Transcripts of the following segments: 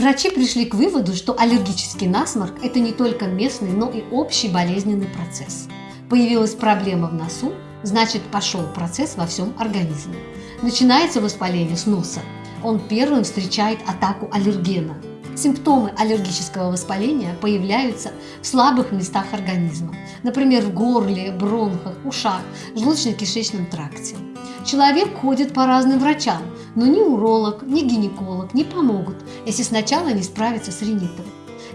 Врачи пришли к выводу, что аллергический насморк – это не только местный, но и общий болезненный процесс. Появилась проблема в носу, значит пошел процесс во всем организме. Начинается воспаление с носа. Он первым встречает атаку аллергена. Симптомы аллергического воспаления появляются в слабых местах организма, например, в горле, бронхах, ушах, желудочно-кишечном тракте. Человек ходит по разным врачам, но ни уролог, ни гинеколог не помогут, если сначала не справиться с ринитом.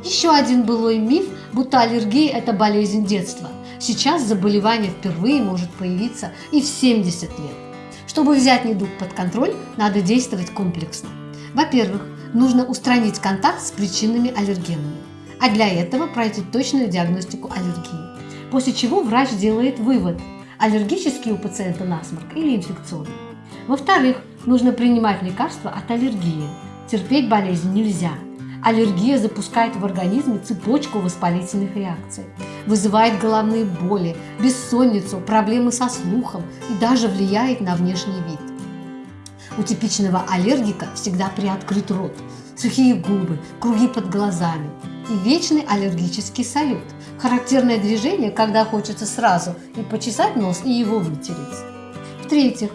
Еще один былой миф, будто аллергия – это болезнь детства. Сейчас заболевание впервые может появиться и в 70 лет. Чтобы взять недуг под контроль, надо действовать комплексно. Во-первых, нужно устранить контакт с причинными аллергенами, а для этого пройти точную диагностику аллергии. После чего врач делает вывод – аллергический у пациента насморк или инфекционный. Во-вторых, нужно принимать лекарства от аллергии. Терпеть болезнь нельзя. Аллергия запускает в организме цепочку воспалительных реакций, вызывает головные боли, бессонницу, проблемы со слухом и даже влияет на внешний вид. У типичного аллергика всегда приоткрыт рот, сухие губы, круги под глазами и вечный аллергический салют. Характерное движение, когда хочется сразу и почесать нос, и его вытереть. В-третьих,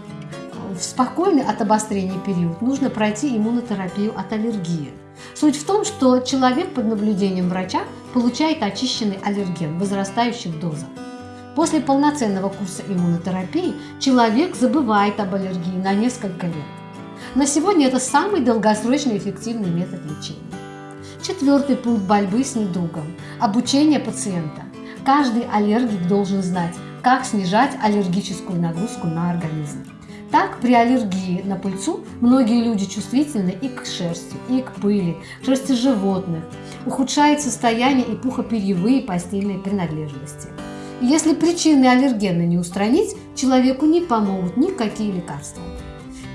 в спокойный от обострения период нужно пройти иммунотерапию от аллергии. Суть в том, что человек под наблюдением врача получает очищенный аллерген в возрастающих дозах. После полноценного курса иммунотерапии человек забывает об аллергии на несколько лет. На сегодня это самый долгосрочный эффективный метод лечения. Четвертый пункт борьбы с недугом – обучение пациента. Каждый аллергик должен знать, как снижать аллергическую нагрузку на организм. Так, при аллергии на пыльцу многие люди чувствительны и к шерсти, и к пыли, шерсти животных. Ухудшает состояние и пухоперьевые постельные принадлежности. Если причины аллергена не устранить, человеку не помогут никакие лекарства.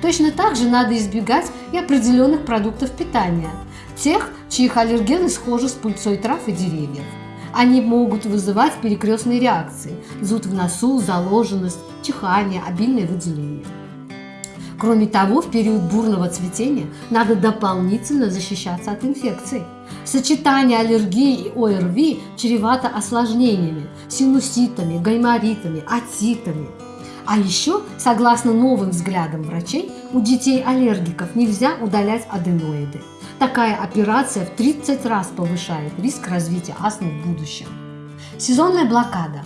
Точно так же надо избегать и определенных продуктов питания, тех, чьих аллергены схожи с пыльцой трав и деревьев. Они могут вызывать перекрестные реакции – зуд в носу, заложенность, чихание, обильное выделение. Кроме того, в период бурного цветения надо дополнительно защищаться от инфекций. Сочетание аллергии и ОРВИ чревато осложнениями, синуситами, гайморитами, отитами. А еще, согласно новым взглядам врачей, у детей-аллергиков нельзя удалять аденоиды. Такая операция в 30 раз повышает риск развития астмы в будущем. Сезонная блокада.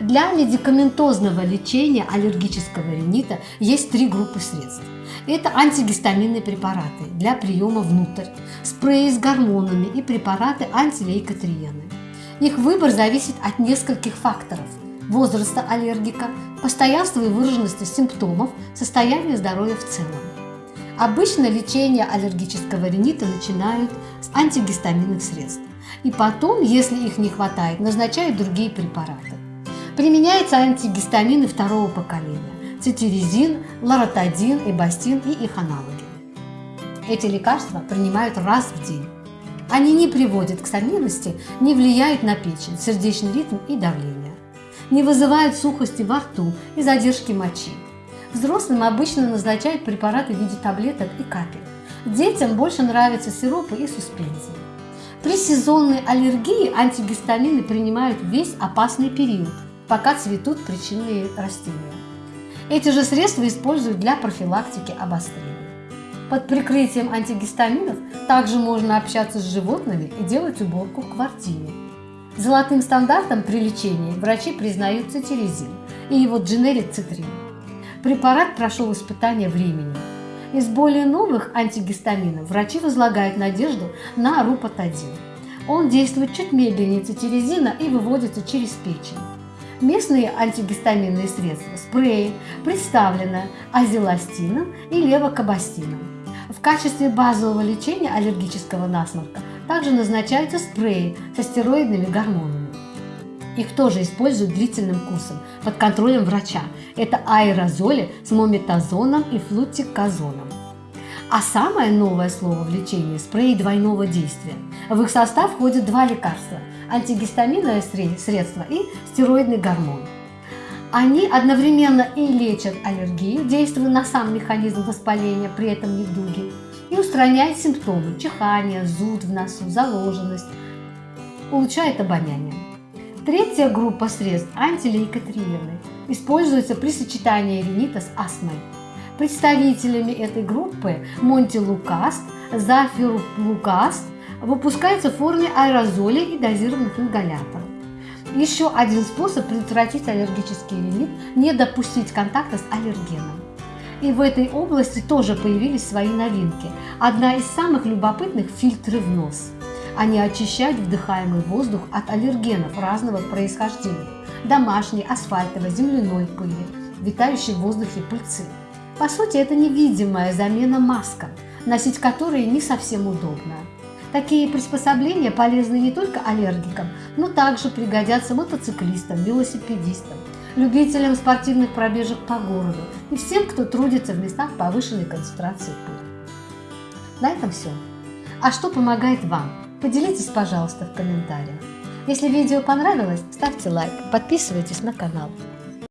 Для медикаментозного лечения аллергического ринита есть три группы средств. Это антигистаминные препараты для приема внутрь, спреи с гормонами и препараты антилейкотриены. Их выбор зависит от нескольких факторов – возраста аллергика, постоянства и выраженности симптомов, состояния здоровья в целом. Обычно лечение аллергического ринита начинают с антигистаминных средств. И потом, если их не хватает, назначают другие препараты. Применяются антигистамины второго поколения – цитиризин, лоротадин, эбастин и их аналоги. Эти лекарства принимают раз в день. Они не приводят к сонливости, не влияют на печень, сердечный ритм и давление. Не вызывают сухости во рту и задержки мочи. Взрослым обычно назначают препараты в виде таблеток и капель. Детям больше нравятся сиропы и суспензии. При сезонной аллергии антигистамины принимают весь опасный период, пока цветут причинные растения. Эти же средства используют для профилактики обострения. Под прикрытием антигистаминов также можно общаться с животными и делать уборку в квартире. Золотым стандартом при лечении врачи признают цитиризин и его дженерик цитрин. Препарат прошел испытание временем. Из более новых антигистаминов врачи возлагают надежду на рупатадин. Он действует чуть медленнее цитиризина и выводится через печень. Местные антигистаминные средства, спреи, представлены азеластином и левокабастином. В качестве базового лечения аллергического насморка также назначаются спреи со стероидными гормонами. Их тоже используют длительным курсом под контролем врача. Это аэрозоли с мометазоном и флутиказоном. А самое новое слово в лечении – спреи двойного действия. В их состав входят два лекарства – антигистаминовое средство и стероидный гормон. Они одновременно и лечат аллергию, действуя на сам механизм воспаления при этом недуге, и устраняет симптомы – чихание, зуд в носу, заложенность, улучшает обоняние. Третья группа средств – антилейкотриены, используется при сочетании ринита с астмой. Представителями этой группы монтилукаст, зафирулукаст выпускается в форме аэрозолей и дозированных ингаляторов. Еще один способ предотвратить аллергический ринит – не допустить контакта с аллергеном. И в этой области тоже появились свои новинки. Одна из самых любопытных – фильтры в нос. Они очищают вдыхаемый воздух от аллергенов разного происхождения – домашней, асфальтовой, земляной пыли, витающей в воздухе пыльцы. По сути, это невидимая замена маскам, носить которые не совсем удобно. Такие приспособления полезны не только аллергикам, но также пригодятся мотоциклистам, велосипедистам, любителям спортивных пробежек по городу и всем, кто трудится в местах повышенной концентрации пыли. На этом все. А что помогает вам? Поделитесь, пожалуйста, в комментариях. Если видео понравилось, ставьте лайк, подписывайтесь на канал.